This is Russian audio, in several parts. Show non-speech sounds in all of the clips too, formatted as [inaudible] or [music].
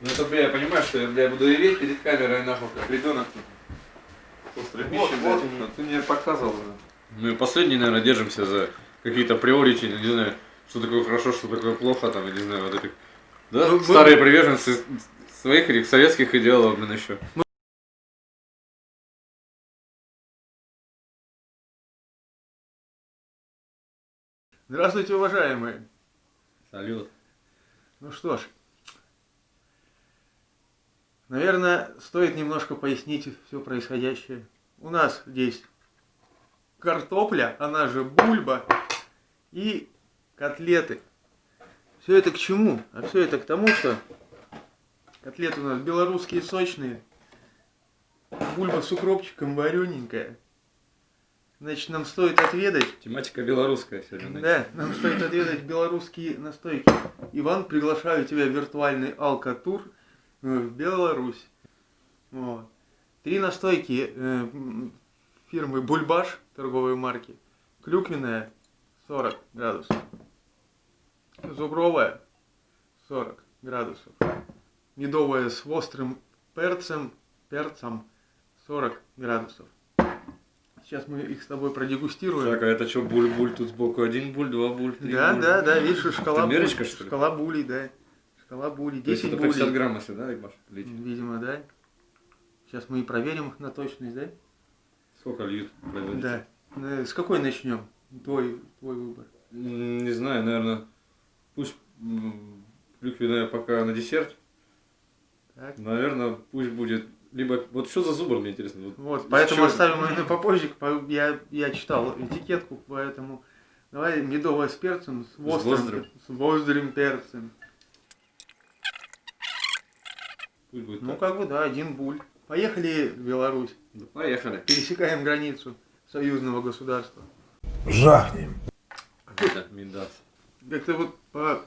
Ну это, бля, я понимаю, что я, бля, буду реветь перед камерой, нахуй, как ребенок. После пищи, Вот, вот блядь. они. Ну, ты мне показывал уже. Мы последний, наверное, держимся за какие-то приорити, не знаю, что такое хорошо, что такое плохо, там, я не знаю, вот этих. Да, Ну, мы- старые приверженцы своих этих советских идеалов, блин, еще. Здравствуйте, уважаемые. Салют. Ну что ж, наверное, стоит немножко пояснить все происходящее. У нас здесь картопля, она же бульба, и котлеты. Все это к чему? А все это к тому, что котлеты у нас белорусские сочные, бульба с укропчиком варененькая. Значит, нам стоит отведать Тематика белорусская сегодня. да, нам стоит отведать белорусские настойки. Иван, приглашаю тебя в виртуальный алкатур в Беларусь. Вот. Три настойки э, фирмы Бульбаш, торговой марки. Клюквенная 40 градусов. Зубровая 40 градусов. Медовая с острым перцем, перцем 40 градусов. Сейчас мы их с тобой продегустируем. Так, а это что, буль-буль тут сбоку? Один буль, два буль, три Да, буль. да, да, видишь, шкала буль- что ли? Шкала булей, да. Булей, есть 10 это по 50 булей. грамм, если, да, Иваш, лить? Видимо, да. Сейчас мы и проверим на точность, да? Сколько льют? Да. Э, С какой начнем? Твой, твой выбор. Не знаю, наверное, пусть клюквенная пока на десерт. Так. Наверное, пусть будет либо... Вот что за зубр, мне интересно? Вот, Вот, поэтому чего- оставим ее попозже. по- Я, я читал этикетку, поэтому давай медовая с перцем, с острым, острым. с острым перцем. Пусть будет Ну, так. как бы, да, один буль. Поехали в Беларусь. Поехали. Пересекаем границу союзного государства. Жахнем. Да, Миндас. Как-то вот по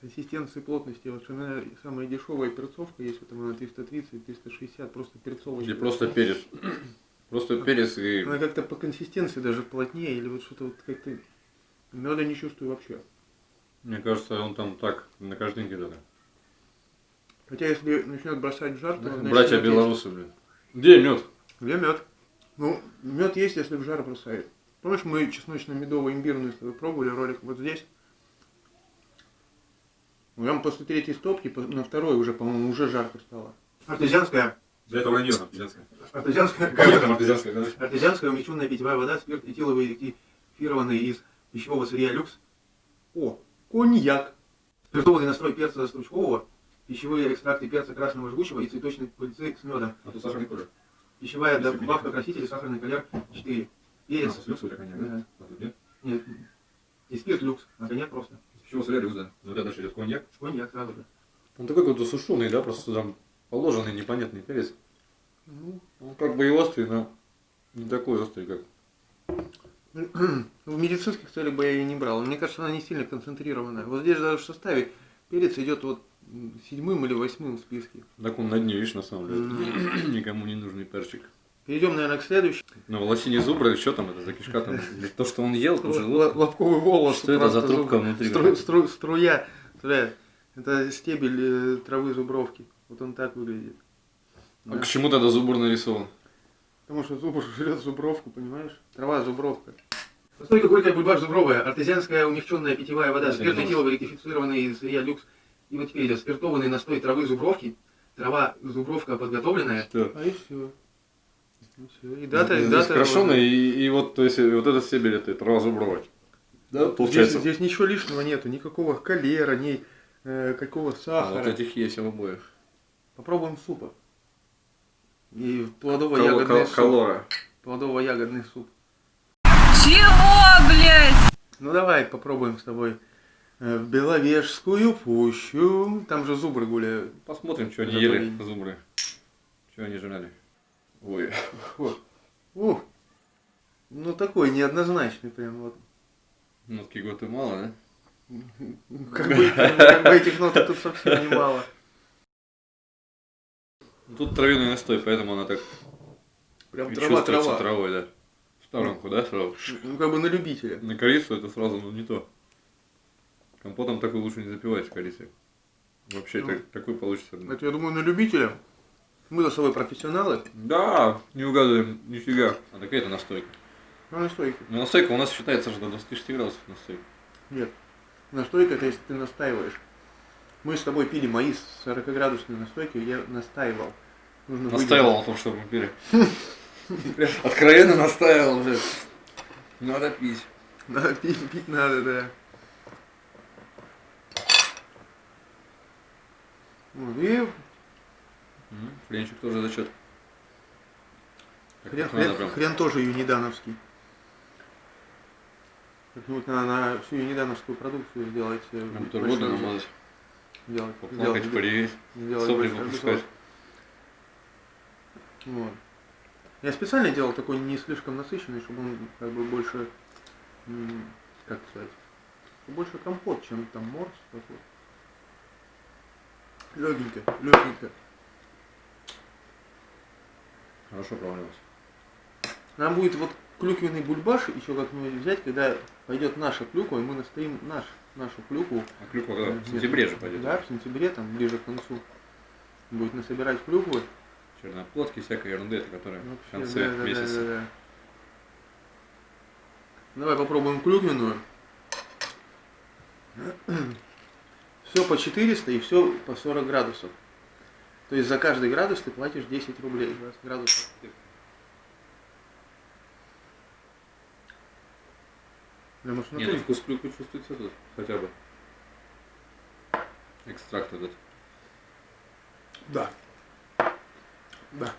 консистенции плотности, вот самая, самая дешевая перцовка есть, вот она 330, 360, просто перцовочка. Или просто перец. [clears throat] Просто перец и... Она как-то по консистенции даже плотнее, или вот что-то вот как-то меда не чувствую вообще. Мне кажется, он там так, на каждинке только. Хотя если начнет бросать в жар, то значит, Братья есть. белорусы, блин. Где мед? Где мед? Ну, мед есть, если в жар бросает. Помнишь, мы чесночно-медово-имбирную с тобой пробовали ролик вот здесь? Ну, Прям после третьей стопки, на второй уже, по-моему, уже жарко стало. Артезианская, Для этого вранье, артезианское. артезианская, артезианское, да? артезианская умещенная питьевая вода, спирт этиловый ректифированный из пищевого сырья люкс. О, коньяк. Спиртованный настрой перца стручкового, пищевые экстракты перца красного жгучего и цветочной пыльцы с медом. А тут сахарный тоже. Пищевая добавка красителей, сахарный колер 4. Перец. с люксом коньяк, Да. А тут нет? Нет. И спирт люкс, а коньяк просто. Чего сырья люкс, да? Вот это дальше идет коньяк. Коньяк сразу же. Он такой какой-то сушеный, да, просто там положенный непонятный перец. Ну, Он как бы и острый, но не такой острый, как... в медицинских целях бы я ее не брал. Мне кажется, она не сильно концентрированная. Вот здесь даже в составе перец идет вот седьмым или восьмым в списке. Так он на дне, видишь, на самом деле. [clears throat] Никому не нужный перчик. Перейдем, наверное, к следующему. Ну, лосине зубра, что там это за кишка там? [laughs] То, что он ел, желудок. Лобковый волос. Что это за трубка внутри? стру- стру- струя. Струя. Это стебель э, травы зубровки. Вот он так выглядит. А к чему тогда зубр нарисован? Потому что зубр [laughs] жрет зубровку, понимаешь? Трава зубровка. Настойка горькая бульбаш зубровая, артезианская умягченная питьевая вода, Да, спирт этиловый ректифицированный из сырья люкс. И вот теперь идет спиртованный настой травы зубровки. Трава зубровка подготовленная. Что? А и все. И, всё. и дата, и дата. крашеный, и, и вот, то есть, вот этот стебель, это трава зубровая. Да, получается. Здесь, здесь ничего лишнего нету, никакого холера, ни э, какого А, сахара. вот этих есть в обоих. Попробуем супа. И плодово-ягодный суп. Калора. Плодово-ягодный суп. Чего, блядь? Ну давай попробуем с тобой в Беловежскую пущу. Там же зубры гуляют. Посмотрим, что они Готовили. ели, зубры. Что они жрали. Ой. [laughs] Ух. Ну такой неоднозначный прям вот. Нотки Гватемала, да? [laughs] Как бы, как бы этих ноток тут совсем немало. Ну, Тут травяной настой, поэтому она так Прям трава чувствуется трава. травой, да. В сторонку, да, сразу. Ну как бы на любителя. На корицу это сразу ну, не то. Компотом такой лучше не запивать с корицей. Вообще Ну. так- такой получится. Это, я думаю, на любителя. Мы за собой профессионалы. Да, не угадываем, нифига. А такая это настойка. Ну, настойка. Ну, настойка у нас считается же до 26 градусов настойка. Нет. Настойка это если ты настаиваешь. Мы с тобой пили мои 40-градусные настойки, я настаивал. Нужно Настаивал на том, чтобы мы пили. Откровенно настаивал уже. Надо пить. Надо пить, пить надо, да. И Хренчик тоже зачет. Хрен, хрен- хрен тоже юнидановский. Как-нибудь надо на всю юнидановскую продукцию сделать. э, бутерброды обзор. намазать, Сделать, поплакать, сделать сопли выпускать. Вот. Я специально делал такой не слишком насыщенный, чтобы он как бы больше, как сказать, больше компот, чем там морс такой. Легенько, легенько. Хорошо провалилось. Нам будет вот клюквенный бульбаш еще как-нибудь взять, когда пойдет наша клюква, и мы настоим наш, нашу клюкву. А клюква когда? В Нет. сентябре же пойдет. Да, в сентябре, там, ближе к концу. Будет насобирать клюквы. Черноплодки, всякой ерунды, это которая в Вообще, конце да, да, месяца. да, да, да. Давай попробуем клюквенную. Все по 400 и все по 40 градусов. То есть за каждый градус ты платишь 10 рублей. 20 градусов. Да, может, в Не, ну вкус клюквы чувствуется тут, хотя бы. Экстракт этот. Да. Да.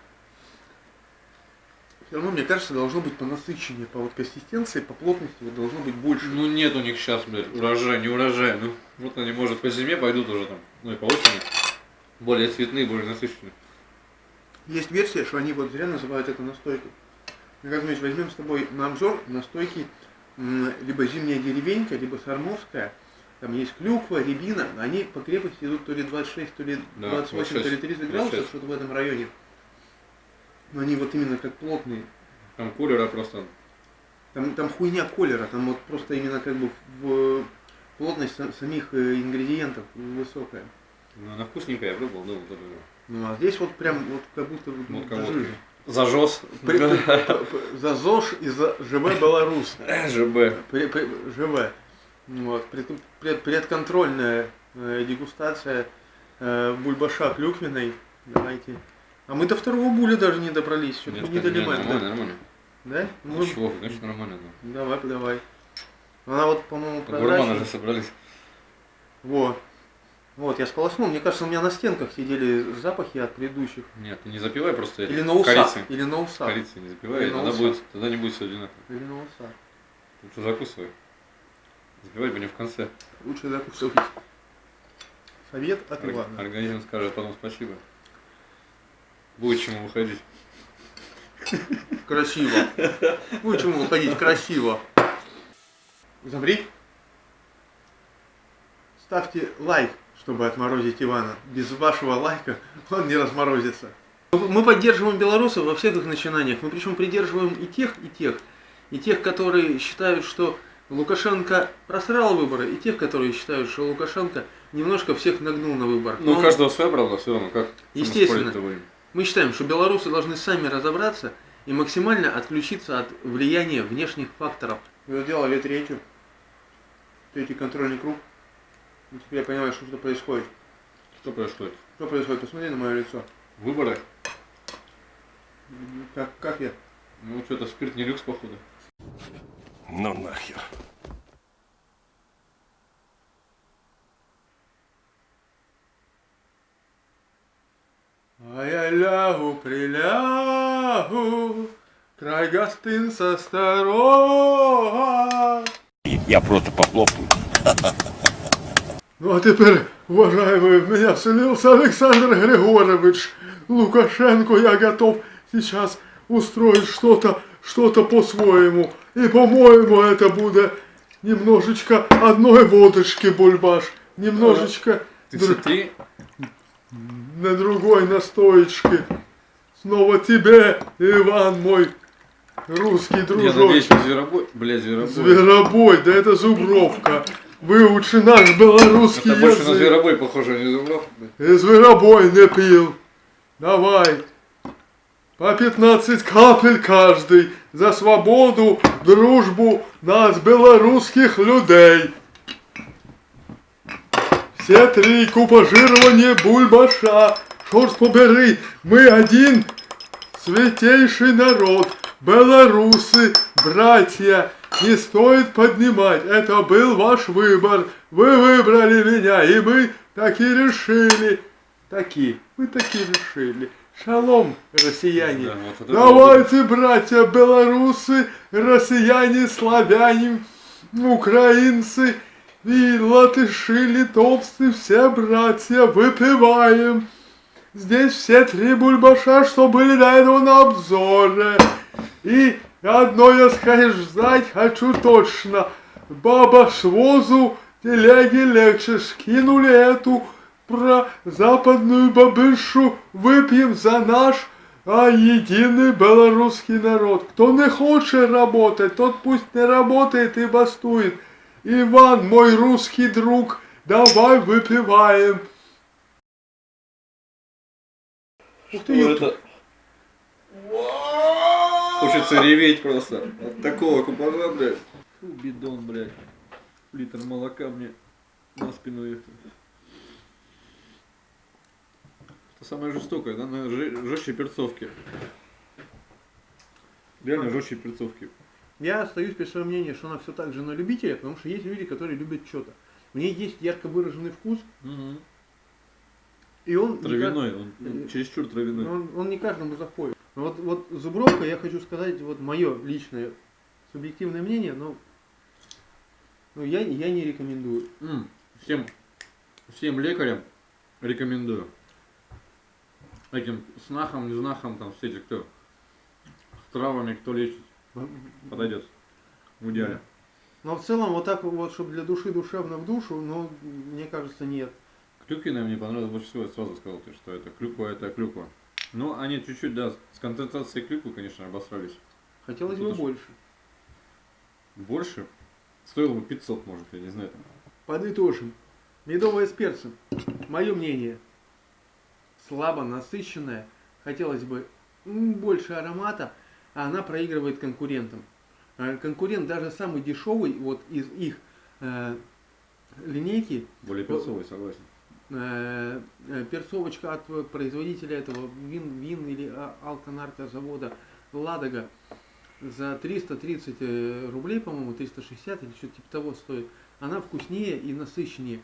Все равно, мне кажется, должно быть по насыщеннее, по вот консистенции, по плотности вот должно быть больше. Ну нет у них сейчас, блядь, урожай, не урожай. Ну, вот они, может, по зиме пойдут уже там, ну и по осени. Более цветные, более насыщенные. Есть версия, что они вот зря называют это настойкой. Ну, как мы возьмем с тобой на обзор настойки либо зимняя деревенька, либо сармовская. Там есть клюква, рябина. Они по крепости идут то ли 26, то ли Да, 28, то ли 26, 30 градусов, 26. что-то в этом районе. Но они вот именно как плотные. Там кулера просто Там, там хуйня колера, там вот просто именно как бы в плотность са- самих э, ингредиентов высокая. ну, она вкусненькая, я пробовал, да, вот это. Ну а здесь вот прям вот как будто вот, Вот вот кого-то. жир. Зажос. При- при- п- За ЗОЖ и за ЖВ Беларусь. [laughs] ЖБ. При- при- ЖВ. Вот. Пред- пред- Предконтрольная э, дегустация э, бульбаша клюквенной. Давайте. А мы до второго буля даже не добрались. Что-то не, долимаем. нормально, Да? нормально. Да? Ну, Ну, чего, конечно, нормально. Да. давай, давай. Она вот, по-моему, Гурманы прозрачная. же собрались. Вот. Вот, я сполоснул. Мне кажется, у меня на стенках сидели запахи от предыдущих. Нет, не запивай просто Или на усах. корицей. Или на усах. Корицей не запивай, тогда, усах. будет, тогда не будет все одинаково. Или на усах. Лучше закусывай. Запивай бы не в конце. Лучше закусывать. Совет от Орг- Ивана. Организм скажет потом спасибо. Будет чему выходить. Красиво. Ну, чему выходить? Красиво. Замри. Ставьте лайк, чтобы отморозить Ивана. Без вашего лайка он не разморозится. Мы поддерживаем белорусов во всех их начинаниях. Мы причем придерживаем и тех, и тех. И тех, которые считают, что Лукашенко просрал выборы, и тех, которые считают, что Лукашенко немножко всех нагнул на выборах. Ну, каждого своя правда, все равно, как Естественно. Мы считаем, что белорусы должны сами разобраться и максимально отключиться от влияния внешних факторов. Вы сделали третью, третий контрольный круг. И теперь я понимаю, что, что происходит. Что происходит? Что происходит? Посмотри на мое лицо. Выборы? Как, как я? Ну, что-то спирт не люкс, походу. Ну нахер. А я лягу, прилягу, край гостинца старого. Я просто похлопаю. Ну а теперь, уважаемые, в меня вселился Александр Григорьевич Лукашенко. Я готов сейчас устроить что-то, что-то по-своему. И, по-моему, это будет немножечко одной водочки бульбаш, немножечко Ты дру- смотри, на другой настоечке. Снова тебе, Иван, мой русский я дружок. надеюсь, что зверобой. Бля, зверобой. Зверобой, да это зубровка. выучи наш белорусский Это больше на язык. зверобой похоже, а не зубров. И зверобой не пил. Давай. По 15 капель каждый за свободу, дружбу нас, белорусских людей. Все три купажирования бульбаша. Шорт побери, мы один святейший народ. Белорусы, братья, не стоит поднимать, это был ваш выбор. Вы выбрали меня, и мы таки решили. Таки, мы таки решили. Шалом, россияне. Да, вот Давайте, братья белорусы, россияне, славяне, украинцы и латыши, литовцы, все братья, выпиваем. Здесь все три бульбаша, что были до этого на обзоре. И одно я сказать хочу точно. Баба с возу телеги легче скинули эту про западную бабышу. Выпьем за наш а единый белорусский народ. Кто не хочет работать, тот пусть не работает и бастует. Иван, мой русский друг, давай выпиваем. Что это? Хочется реветь просто. От такого купажа, блядь. Фу, бидон, блядь. Литр молока мне на спину ехал. Это самое жестокое, да? На жестче перцовки. Реально жестче перцовки. Я остаюсь при своем мнении, что она все так же на любителя, потому что есть люди, которые любят что-то. В ней есть ярко выраженный вкус, и он... Травяной, он ну, чересчур травяной. он, он не каждому заходит. Вот, вот зубровка, я хочу сказать, вот мое личное субъективное мнение, но, но я, я не рекомендую. М, Всем, всем лекарям рекомендую. Таким снахам, не знахам, там все эти, кто с травами, кто лечит, подойдет. В идеале. Но в целом вот так вот, чтобы для души душевно в душу, ну, мне кажется, нет. Клюквенная мне понравилось больше всего, я сразу сказал, что это клюква, это клюква. Ну, они чуть-чуть, да, с концентрацией клюквы, конечно, обосрались. Хотелось бы больше. Больше стоило бы 500, может, я не знаю. Там. Подытожим. Медовая с перцем. Мое мнение. Слабо насыщенная. Хотелось бы больше аромата, а она проигрывает конкурентам. Э, Конкурент даже самый дешевый вот из их э, линейки, Более перцовый, согласен. Э, э, перцовочка от производителя этого вин, вин или а- алконаркозавода Ладога за 330 э, рублей, по-моему, 360 или что-то типа того стоит. Она вкуснее и насыщеннее.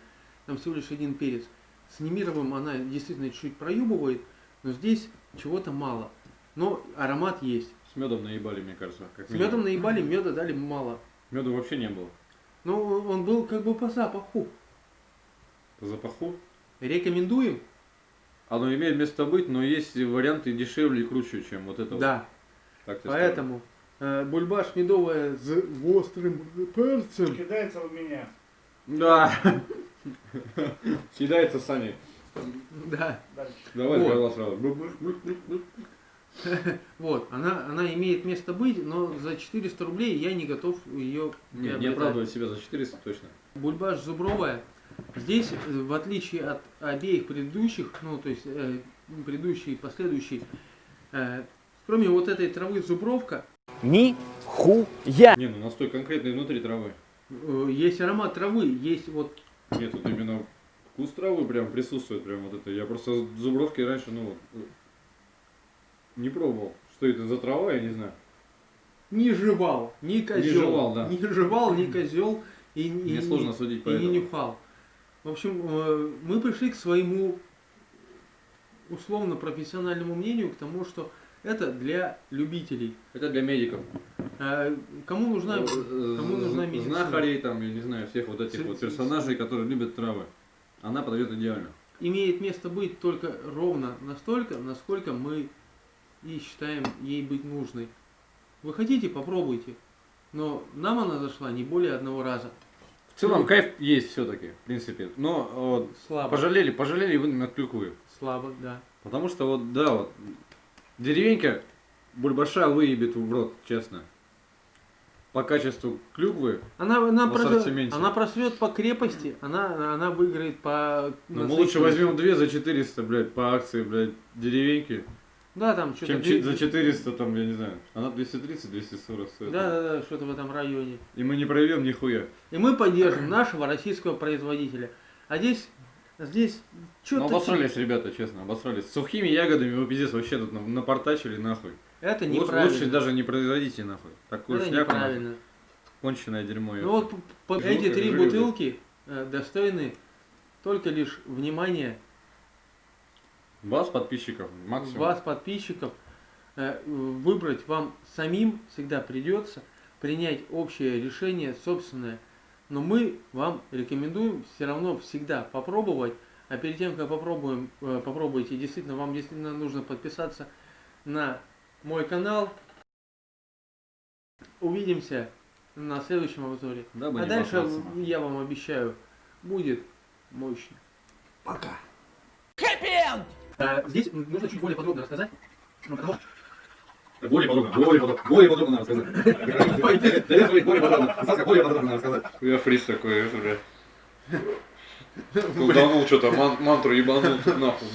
Там всего лишь один перец. С Немировым она действительно чуть-чуть проюбывает, но здесь чего-то мало. Но аромат есть. С медом наебали, мне кажется. Как С медом наебали, меда дали мало. Меда вообще не было. Но он был как бы по запаху. По запаху. Рекомендуем? Оно имеет место быть, но есть варианты дешевле и круче, чем вот это. вот. Да. Так тебе Поэтому э, бульбаш медовая с острым перцем. Кидается в меня. Да. Съедается Саня. Да. Давай Вот. сразу. Вот, она, она имеет место быть, но за 400 рублей я не готов ее Не, не оправдывай себя за 400 точно. Бульбаш зубровая. Здесь, э, в отличие от обеих предыдущих, ну, то есть э, предыдущий и последующий, э, кроме вот этой травы зубровка, Нихуя! Не, ну настой конкретный внутри травы. э, есть аромат травы, есть вот Нет, тут именно вкус травы прям присутствует, прям вот это. Я просто зубровки раньше, ну, вот, э, не пробовал. Что это за трава, я не знаю. не жевал, ни козел, жевал, да. не жевал, ни козел и, и- Мне сложно судить по и не этому. нюхал. В общем, э, мы пришли к своему условно профессиональному мнению, к тому, что это для любителей. Это для медиков. Э, Кому нужна, Э, кому нужна медицина? Знахарей, там, я не знаю, всех вот этих С- вот персонажей, которые любят травы. Она подойдет идеально. имеет место быть только ровно настолько, насколько мы и считаем ей быть нужной. Вы хотите, попробуйте. Но нам она зашла не более одного раза. В целом кайф есть все-таки, в принципе. Но вот, Слабо. пожалели, пожалели вы на клюквы. Слабо, да. Потому что вот, да, вот, деревенька бульбаша выебет в рот, честно. по качеству клюквы, Она, она, просвет, она просвет по крепости, она, она выиграет по... но мы лучше возьмем две за 400, блядь, по акции, блядь, деревеньки, Да, там что-то... чем чи- за 400, там, я не знаю, она 230-240 стоит. Да, да, да, что-то в этом районе. И мы не проявим нихуя. И мы поддержим нашего российского производителя. А здесь, здесь Ну, что-то... обосрались, ребята, честно, обосрались. С сухими ягодами вы пиздец вообще тут на- напортачили нахуй. Это неправильно. лучше даже не производите нахуй. Такую Это шляпу нахуй. неправильно. Конченое дерьмо. Ну вот по- эти три бутылки э, достойны только лишь внимания Вас, подписчиков, максимум. вас, подписчиков. Э, Выбрать вам самим всегда придется, принять общее решение собственное. Но мы вам рекомендуем все равно всегда попробовать. А перед тем, как попробуем, э, попробуйте, действительно, вам действительно нужно подписаться на мой канал. Увидимся на следующем обзоре. Дабы а дальше, я вам обещаю, будет мощно. Пока. Э, Здесь нужно чуть более подробно рассказать. Ну, потому что Более подробно, более подробно, более подробно надо сказать. Более подробно, Саска, более подробно надо сказать. Я фриз такой, это, блядь. Колданул что-то, ман- мантру ебанул нахуй.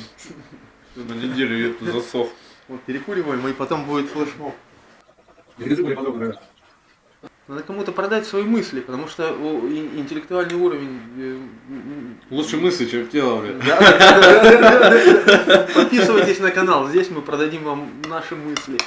На неделю это засох. Вот перекуриваем, и потом будет флешмоб. Перескажи более подробно. Надо кому-то продать свои мысли, потому что интеллектуальный уровень... э, Лучше мысли, чем тело, да. [laughs] Подписывайтесь на канал, здесь мы продадим вам наши мысли.